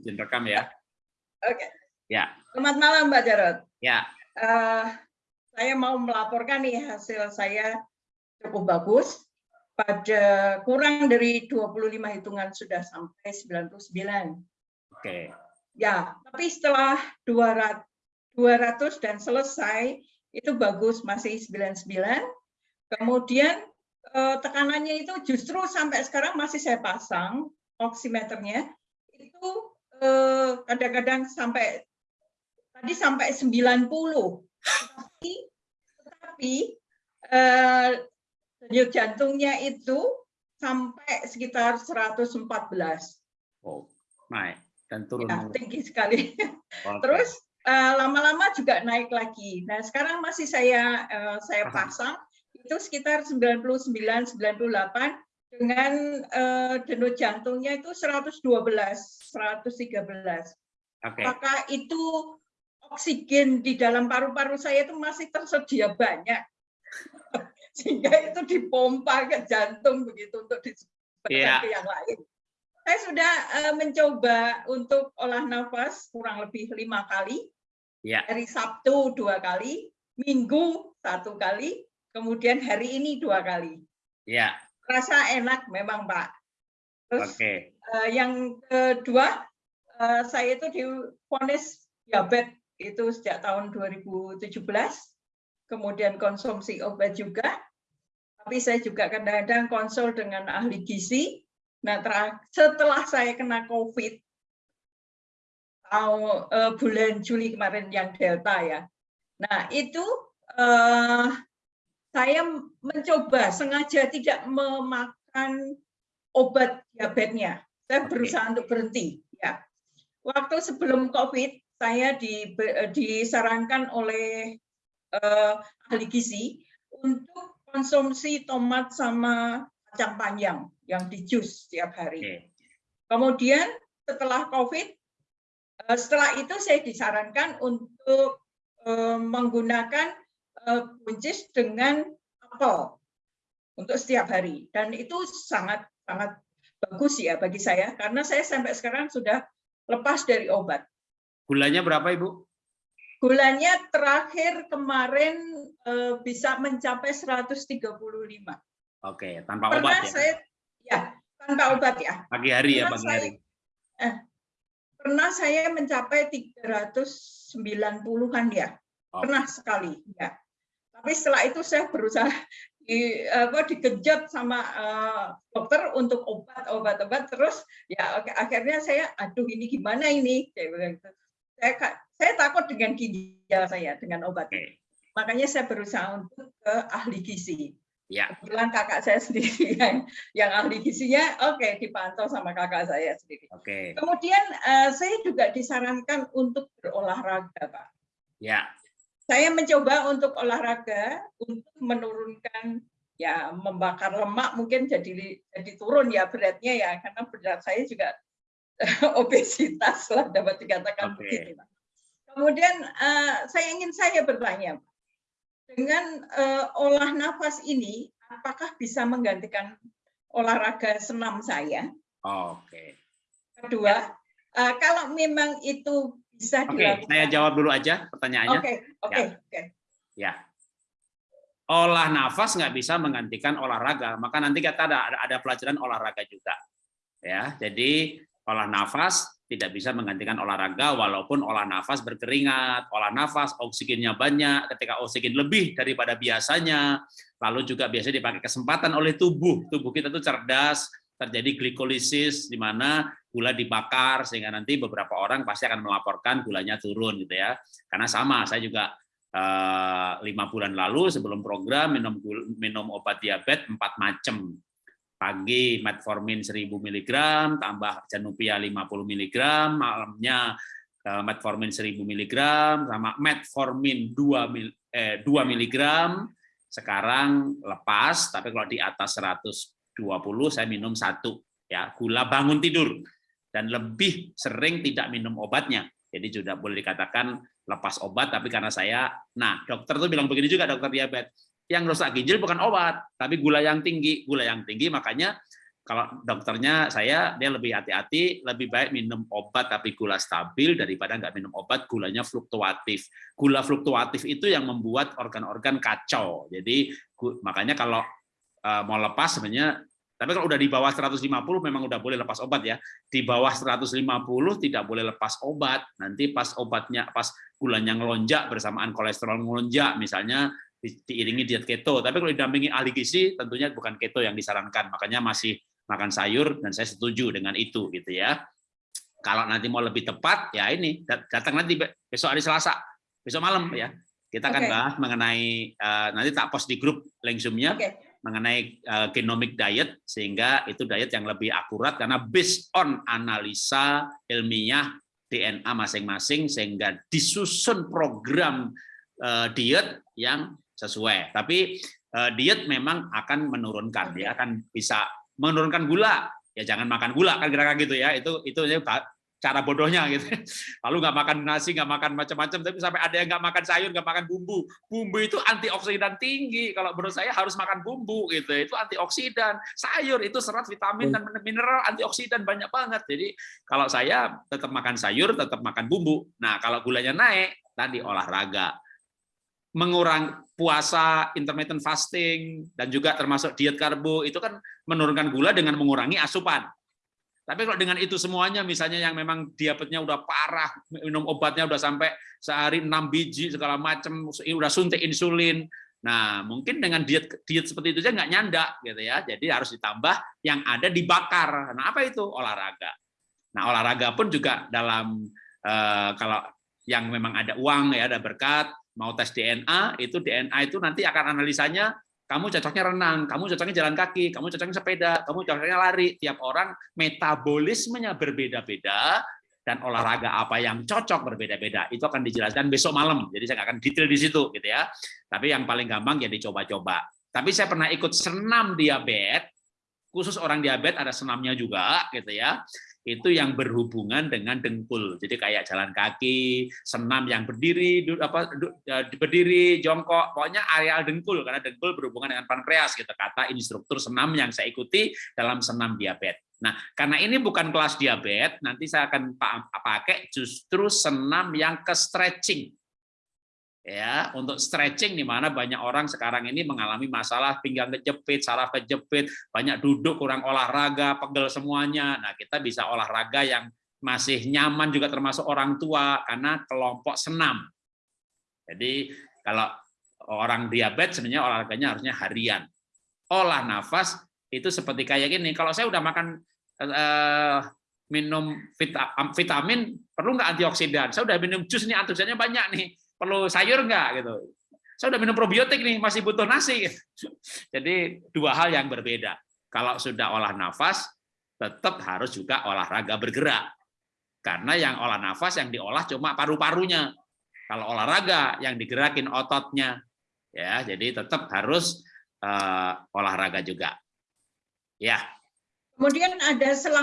izin rekam ya. Oke. Ya. Selamat malam Mbak Jarot. Ya. Uh, saya mau melaporkan nih hasil saya cukup bagus. Pada kurang dari 25 hitungan sudah sampai 99. Oke. Ya, tapi setelah 200, 200 dan selesai itu bagus masih 99. Kemudian eh, tekanannya itu justru sampai sekarang masih saya pasang oximeternya itu kadang-kadang sampai tadi sampai 90. Tetapi, tetapi eh, denyut jantungnya itu sampai sekitar 114. Oh, naik dan turun. Ya, tinggi sekali. Okay. Terus eh, lama-lama uh, juga naik lagi. Nah, sekarang masih saya uh, saya pasang itu sekitar 99 98 dengan uh, denyut jantungnya itu 112, 113. Okay. Apakah itu oksigen di dalam paru-paru saya itu masih tersedia banyak? sehingga itu dipompa ke jantung begitu untuk disebarkan yeah. ke yang lain. Saya sudah uh, mencoba untuk olah nafas kurang lebih lima kali, yeah. hari Sabtu dua kali, Minggu satu kali, kemudian hari ini dua kali. Ya. Rasa enak memang Pak. Terus okay. uh, yang kedua, uh, saya itu difonis diabetes itu sejak tahun 2017, kemudian konsumsi obat juga, tapi saya juga kadang-kadang konsul dengan ahli gizi. Nah, setelah saya kena COVID, uh, bulan Juli kemarin yang Delta ya. Nah, itu uh, saya mencoba sengaja tidak memakan obat diabetesnya. Saya berusaha untuk berhenti. Ya. Waktu sebelum COVID, saya di, disarankan oleh uh, ahli gizi untuk konsumsi tomat sama kacang panjang yang di jus setiap hari. Kemudian setelah COVID, eh, setelah itu saya disarankan untuk eh, menggunakan buncis eh, dengan apel untuk setiap hari. Dan itu sangat sangat bagus ya bagi saya karena saya sampai sekarang sudah lepas dari obat. Gulanya berapa Ibu? Gulanya terakhir kemarin uh, bisa mencapai 135. Oke, tanpa Pernah obat ya? Saya, ya, tanpa obat ya. Pagi hari ya, pagi hari. eh, pernah saya mencapai 390-an ya. Oh. Pernah sekali, ya. Tapi setelah itu saya berusaha di apa dikejut sama uh, dokter untuk obat obat obat terus ya akhirnya saya aduh ini gimana ini saya saya saya takut dengan ginjal saya dengan obat. Okay. Makanya saya berusaha untuk ke ahli gizi. Ya. Kebetulan kakak saya sendiri yang, yang ahli gizinya, oke okay, dipantau sama kakak saya sendiri. Oke. Okay. Kemudian uh, saya juga disarankan untuk berolahraga, Pak. Ya. Saya mencoba untuk olahraga untuk menurunkan ya membakar lemak mungkin jadi jadi turun ya beratnya ya karena berat saya juga obesitas lah dapat dikatakan okay. begitu. Kemudian uh, saya ingin saya bertanya, dengan uh, olah nafas ini, apakah bisa menggantikan olahraga senam saya? Oh, Oke. Okay. Kedua, uh, kalau memang itu bisa Oke, okay, saya jawab dulu aja pertanyaannya. Oke, okay, oke, okay, ya. oke. Okay. Ya. Olah nafas nggak bisa menggantikan olahraga, maka nanti kita ada ada pelajaran olahraga juga. Ya, jadi olah nafas tidak bisa menggantikan olahraga walaupun olah nafas berkeringat, olah nafas oksigennya banyak, ketika oksigen lebih daripada biasanya, lalu juga biasanya dipakai kesempatan oleh tubuh. Tubuh kita itu cerdas, terjadi glikolisis di mana gula dibakar sehingga nanti beberapa orang pasti akan melaporkan gulanya turun gitu ya. Karena sama, saya juga eh, lima bulan lalu sebelum program minum minum obat diabetes empat macam pagi metformin 1000 mg tambah janupia 50 mg malamnya eh, metformin 1000 mg sama metformin 2 eh, 2 mg sekarang lepas tapi kalau di atas 120 saya minum satu ya gula bangun tidur dan lebih sering tidak minum obatnya jadi sudah boleh dikatakan lepas obat tapi karena saya nah dokter tuh bilang begini juga dokter diabetes yang rusak ginjal bukan obat, tapi gula yang tinggi. Gula yang tinggi makanya kalau dokternya saya dia lebih hati-hati, lebih baik minum obat tapi gula stabil daripada nggak minum obat gulanya fluktuatif. Gula fluktuatif itu yang membuat organ-organ kacau. Jadi makanya kalau uh, mau lepas sebenarnya tapi kalau udah di bawah 150 memang udah boleh lepas obat ya. Di bawah 150 tidak boleh lepas obat. Nanti pas obatnya pas gulanya ngelonjak bersamaan kolesterol ngelonjak misalnya diiringi diet keto. Tapi kalau didampingi ahli gizi tentunya bukan keto yang disarankan. Makanya masih makan sayur dan saya setuju dengan itu gitu ya. Kalau nanti mau lebih tepat ya ini datang nanti besok hari Selasa, besok malam ya. Kita akan okay. bahas mengenai uh, nanti tak post di grup link Zoom-nya okay. Mengenai uh, genomic diet sehingga itu diet yang lebih akurat karena based on analisa ilmiah DNA masing-masing sehingga disusun program uh, diet yang sesuai. Tapi uh, diet memang akan menurunkan, dia akan bisa menurunkan gula. Ya jangan makan gula kan kira-kira gitu ya. Itu itu cara bodohnya gitu. Lalu nggak makan nasi nggak makan macam-macam tapi sampai ada yang nggak makan sayur nggak makan bumbu. Bumbu itu antioksidan tinggi. Kalau menurut saya harus makan bumbu gitu. Itu antioksidan. Sayur itu serat vitamin dan mineral antioksidan banyak banget. Jadi kalau saya tetap makan sayur tetap makan bumbu. Nah kalau gulanya naik tadi olahraga. Mengurangi puasa, intermittent fasting, dan juga termasuk diet karbo, itu kan menurunkan gula dengan mengurangi asupan. Tapi kalau dengan itu semuanya, misalnya yang memang diabetesnya udah parah, minum obatnya udah sampai sehari 6 biji, segala macam, udah suntik insulin, nah mungkin dengan diet diet seperti itu aja nggak nyandak gitu ya. Jadi harus ditambah yang ada dibakar. Nah apa itu olahraga? Nah olahraga pun juga dalam eh, kalau yang memang ada uang ya ada berkat mau tes DNA, itu DNA itu nanti akan analisanya kamu cocoknya renang, kamu cocoknya jalan kaki, kamu cocoknya sepeda, kamu cocoknya lari. Tiap orang metabolismenya berbeda-beda dan olahraga apa yang cocok berbeda-beda. Itu akan dijelaskan besok malam. Jadi saya akan detail di situ gitu ya. Tapi yang paling gampang ya dicoba-coba. Tapi saya pernah ikut senam diabetes, khusus orang diabetes ada senamnya juga gitu ya itu yang berhubungan dengan dengkul. Jadi kayak jalan kaki, senam yang berdiri, apa ya, berdiri, jongkok, pokoknya areal dengkul karena dengkul berhubungan dengan pankreas gitu kata instruktur senam yang saya ikuti dalam senam diabetes. Nah, karena ini bukan kelas diabetes, nanti saya akan pakai justru senam yang ke stretching ya untuk stretching di mana banyak orang sekarang ini mengalami masalah pinggang kejepit, saraf kejepit, banyak duduk kurang olahraga, pegel semuanya. Nah, kita bisa olahraga yang masih nyaman juga termasuk orang tua karena kelompok senam. Jadi kalau orang diabetes sebenarnya olahraganya harusnya harian. Olah nafas itu seperti kayak gini. Kalau saya udah makan eh, minum vitamin, perlu nggak antioksidan? Saya udah minum jus nih, antioksidannya banyak nih perlu sayur nggak gitu. Saya udah minum probiotik nih, masih butuh nasi. Jadi dua hal yang berbeda. Kalau sudah olah nafas, tetap harus juga olahraga bergerak. Karena yang olah nafas yang diolah cuma paru-parunya. Kalau olahraga yang digerakin ototnya. Ya, jadi tetap harus uh, olahraga juga. Ya. Kemudian ada selang